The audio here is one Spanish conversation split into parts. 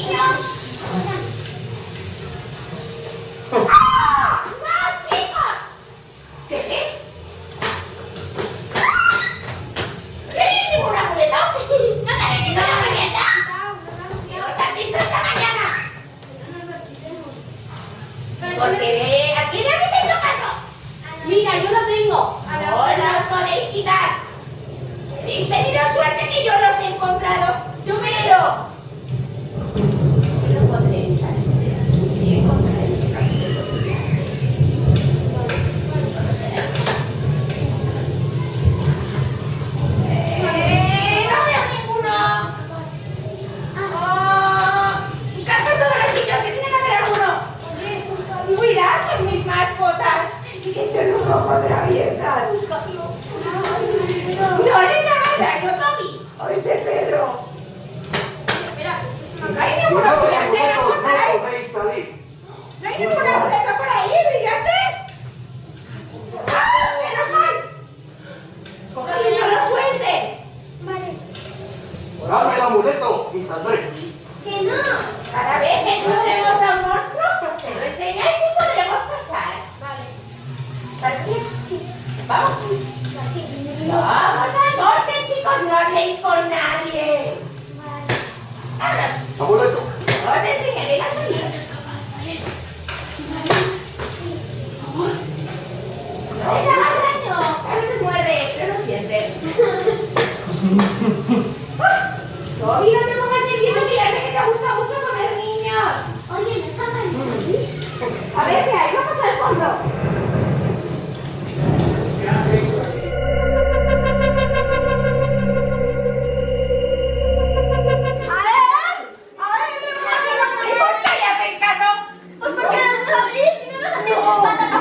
ningún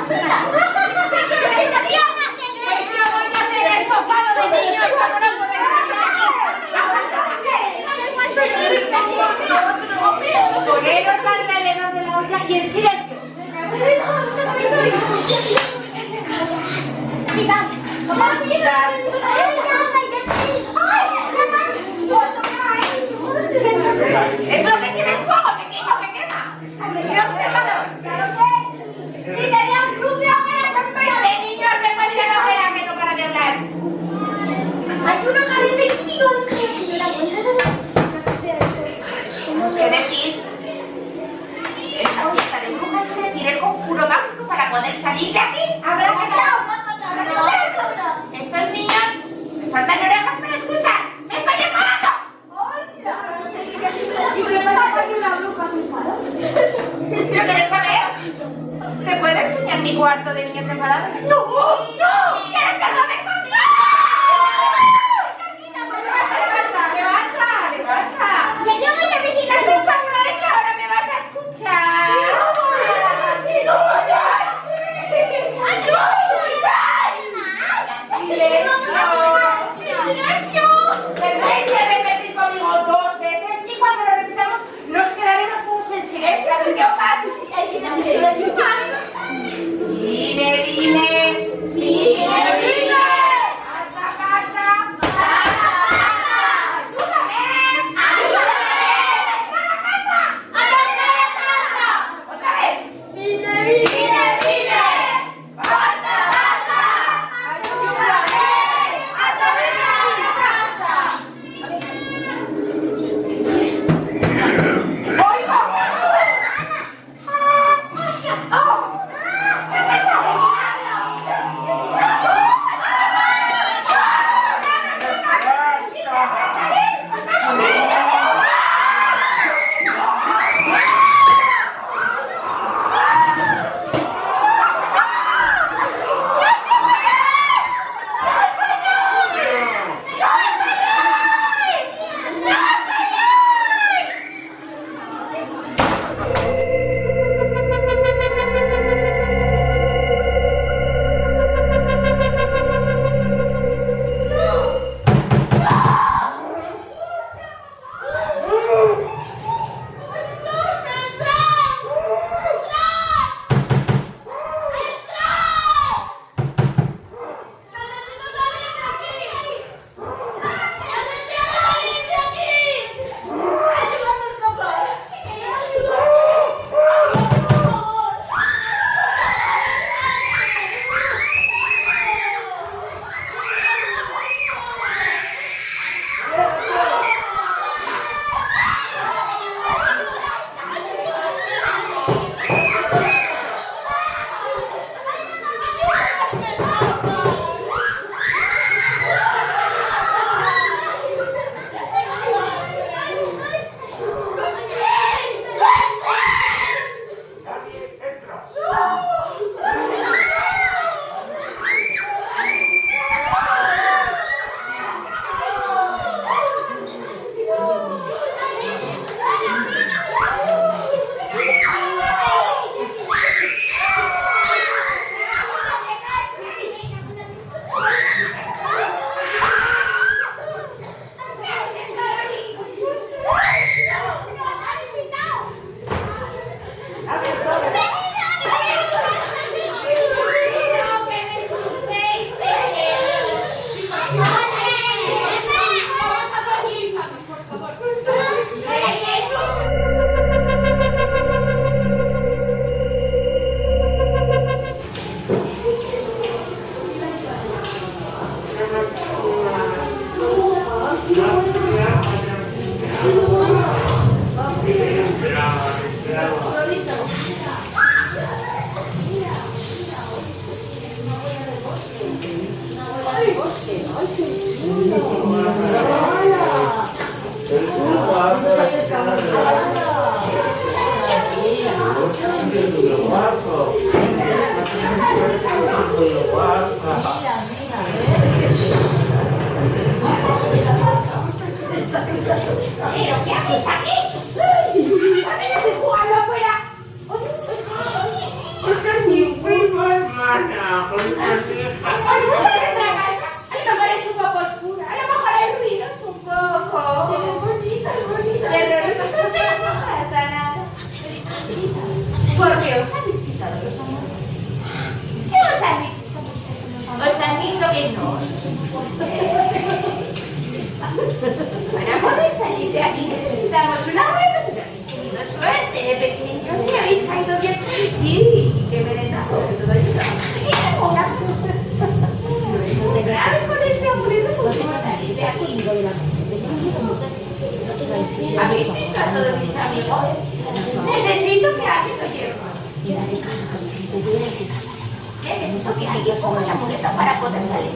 Thank you. Oh! Marco. Para poder salir.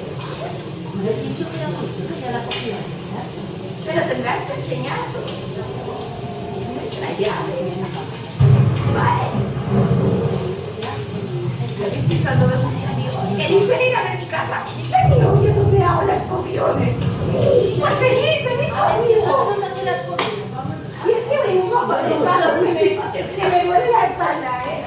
Pero tendrás que enseñarlo. Nuestra llave. Vale. Los invito a todos mis amigos. ¿Queréis venir a ver mi casa? Hago las copiones. Pues venid, venid conmigo. Y es que vengo que que me duele la espalda, ¿eh?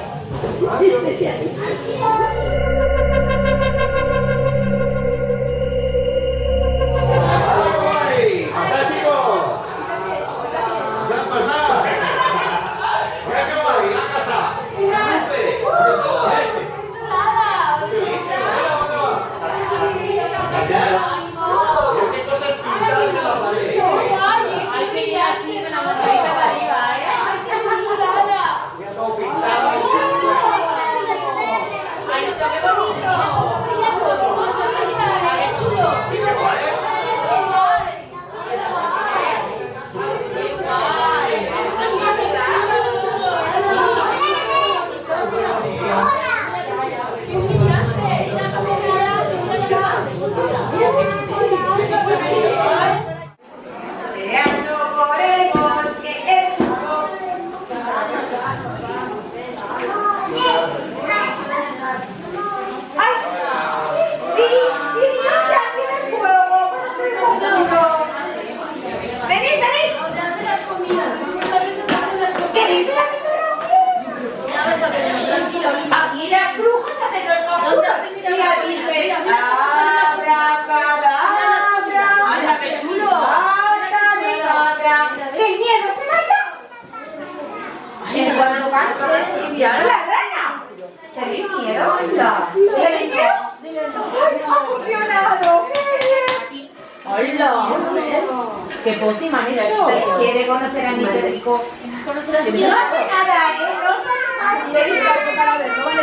¡Qué posti me han hecho! ¿Quiere conocer a mi perrico? No hace nada, ¿eh? No.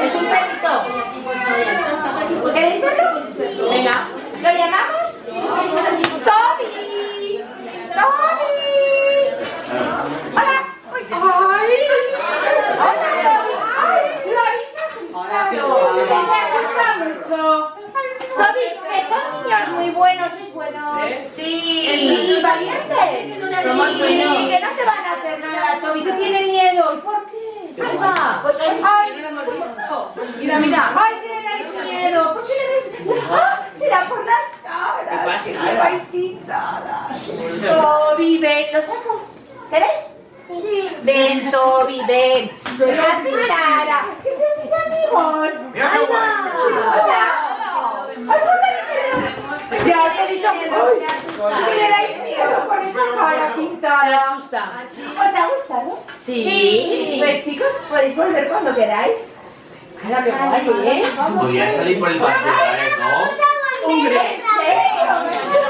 ¡Es un perrito! ¿Queréis verlo? Venga. ¿Lo llamamos? ¡Toby! ¡Toby! ¡Hola! ¡Ay! ¡Hola, Toby! ¡Ay! ¡Lo habéis asustado! ¡Que se asusta mucho! Toby, que son muy buenos, ¿es bueno? Sí. ¿Y valientes? Somos Sí, buenos. que no te van a hacer nada, Toby, que tiene miedo. ¿Y por qué? Ahí va. Pues Ay, no lo hemos visto. Mira, mira. ¡Ay, que le dais miedo! ¿Por qué le dais miedo? ¡Ah! ¡Será por las caras! ¿Qué pasa? que lleváis pintadas! Toby, ven, ¿lo saco? ¿Queréis? Sí. Ven, Toby, ven. Una pintada. ¡Que son mis amigos! Mira qué guay, qué chulo. ¡Hola! Os he dicho que que le dais miedo con esa cara Se pintada. asusta. ¿Os ha gustado? Sí. Pues chicos, podéis volver cuando queráis. ¡Hala, qué guay, eh! Podría salir por el paseo, ¿eh? ¿No? ¡Hombre! ¿En serio?